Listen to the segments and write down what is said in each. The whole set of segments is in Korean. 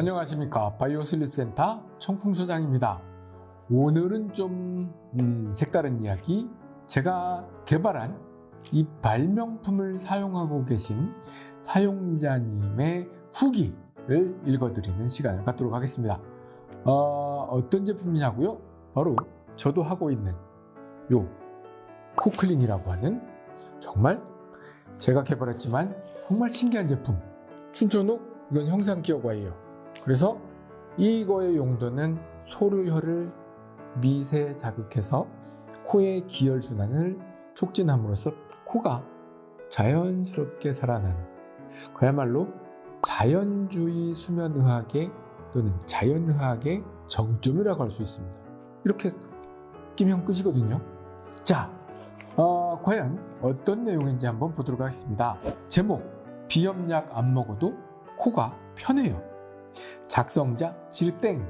안녕하십니까. 바이오 슬립센터 청풍소장입니다. 오늘은 좀 음, 색다른 이야기. 제가 개발한 이 발명품을 사용하고 계신 사용자님의 후기를 읽어드리는 시간을 갖도록 하겠습니다. 어, 어떤 제품이냐고요? 바로 저도 하고 있는 요 코클린이라고 하는 정말 제가 개발했지만 정말 신기한 제품. 춘천옥 이건 형상 기어과예요 그래서 이거의 용도는 소류혈을 미세 자극해서 코의 기혈순환을 촉진함으로써 코가 자연스럽게 살아나는 그야말로 자연주의 수면의학의 또는 자연의학의 정점이라고 할 수 있습니다. 이렇게 끼면 끝이거든요. 자, 어, 과연 어떤 내용인지 한번 보도록 하겠습니다. 제목, 비염약 안 먹어도 코가 편해요. 작성자 지르땡.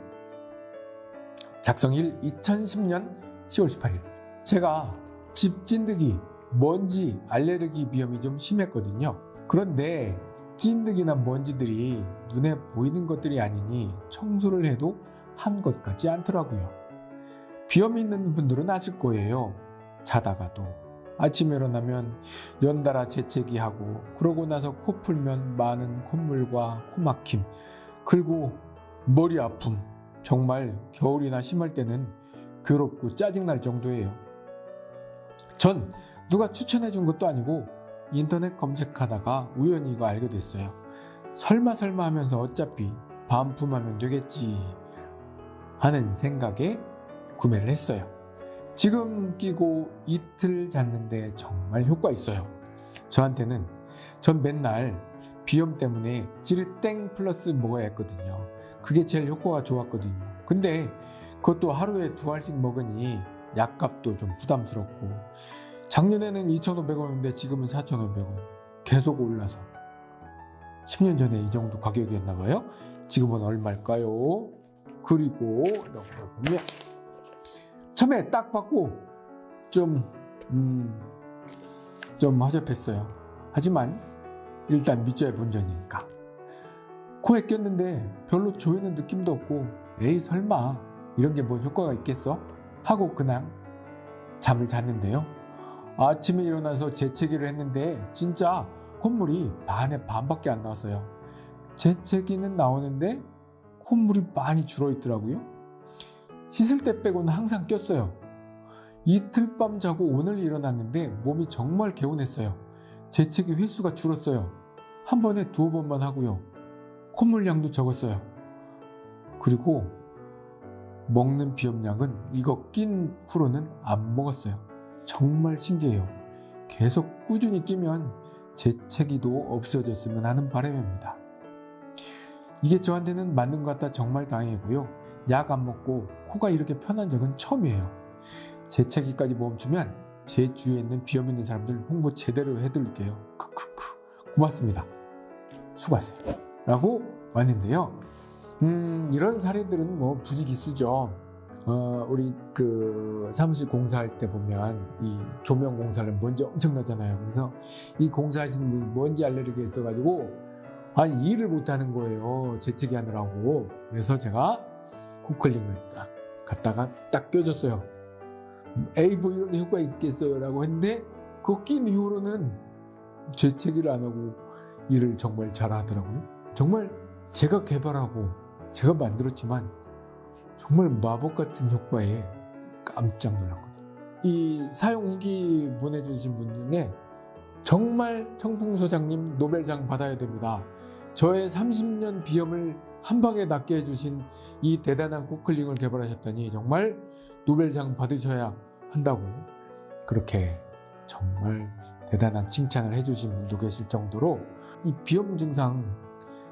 작성일 2010년 10월 18일. 제가 집 찐득이 먼지 알레르기 비염이 좀 심했거든요. 그런데 찐득이나 먼지들이 눈에 보이는 것들이 아니니 청소를 해도 한 것 같지 않더라고요. 비염이 있는 분들은 아실 거예요. 자다가도. 아침에 일어나면 연달아 재채기 하고 그러고 나서 코 풀면 많은 콧물과 코막힘 그리고 머리 아픔 정말 겨울이나 심할 때는 괴롭고 짜증날 정도예요. 전 누가 추천해 준 것도 아니고 인터넷 검색하다가 우연히 이거 알게 됐어요. 설마 설마 하면서 어차피 반품하면 되겠지 하는 생각에 구매를 했어요. 지금 끼고 이틀 잤는데 정말 효과 있어요. 저한테는 전 맨날 비염 때문에 지르땡 플러스 먹어야 했거든요. 그게 제일 효과가 좋았거든요. 근데 그것도 하루에 두 알씩 먹으니 약값도 좀 부담스럽고 작년에는 2,500원인데 지금은 4,500원 계속 올라서 10년 전에 이 정도 가격이었나 봐요. 지금은 얼마일까요? 그리고 보면 처음에 딱 받고 좀, 음, 좀 허접했어요. 하지만 일단 밑져야 본전이니까. 코에 꼈는데 별로 조이는 느낌도 없고 에이 설마. 이런 게뭐 효과가 있겠어? 하고 그냥 잠을 잤는데요. 아침에 일어나서 재채기를 했는데 진짜 콧물이 반에 반밖에 안 나왔어요. 재채기는 나오는데 콧물이 많이 줄어 있더라고요. 씻을 때 빼고는 항상 꼈어요. 이틀 밤 자고 오늘 일어났는데 몸이 정말 개운했어요. 재채기 횟수가 줄었어요 한 번에 두어 번만 하고요. 콧물량도 적었어요. 그리고 먹는 비염약은 이거 낀 후로는 안 먹었어요. 정말 신기해요. 계속 꾸준히 끼면 재채기도 없어졌으면 하는 바람입니다. 이게 저한테는 맞는 것 같다 정말 다행이고요. 약 안 먹고 코가 이렇게 편한 적은 처음이에요. 재채기까지 멈추면 제 주위에 있는 비염 있는 사람들 홍보 제대로 해드릴게요. 크크크. 고맙습니다. 수고하세요. 라고 왔는데요. 음, 이런 사례들은 뭐 부지기수죠. 어, 우리 그 사무실 공사할 때 보면 이 조명 공사를 먼지 엄청나잖아요. 그래서 이 공사하시는 분이 먼지 알레르기 있어 가지고 아니 일을 못하는 거예요. 재채기 하느라고. 그래서 제가 코클링을 딱 갖다가 딱 껴줬어요. 에이 뭐 이런 효과 있겠어요 라고 했는데 그거 낀 이후로는 재채기를 안 하고 일을 정말 잘하더라고요. 정말 제가 개발하고 제가 만들었지만 정말 마법 같은 효과에 깜짝 놀랐거든요. 이 사용 후기 보내주신 분 중에 정말 청풍 소장님 노벨상 받아야 됩니다. 저의 30년 비염을 한 방에 낫게 해주신 이 대단한 코클링을 개발하셨다니 정말 노벨상 받으셔야 한다고 그렇게 정말 대단한 칭찬을 해주신 분도 계실 정도로 이 비염 증상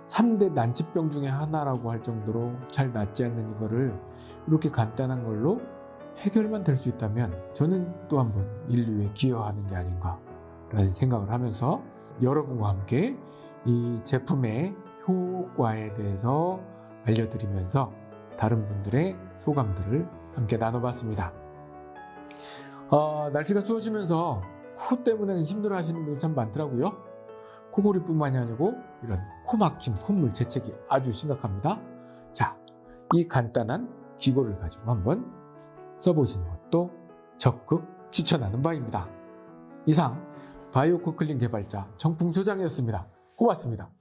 3대 난치병 중에 하나라고 할 정도로 잘 낫지 않는 이거를 이렇게 간단한 걸로 해결만 될 수 있다면 저는 또 한번 인류에 기여하는 게 아닌가 라는 생각을 하면서 여러분과 함께 이 제품의 효과에 대해서 알려드리면서 다른 분들의 소감들을 함께 나눠봤습니다. 어, 날씨가 추워지면서 코 때문에 힘들어 하시는 분들 참 많더라고요. 코골이뿐만이 아니고 이런 코막힘, 콧물, 재채기 아주 심각합니다. 자, 이 간단한 기구를 가지고 한번 써보시는 것도 적극 추천하는 바입니다. 이상 바이오코클린 개발자 정풍 소장이었습니다. 고맙습니다.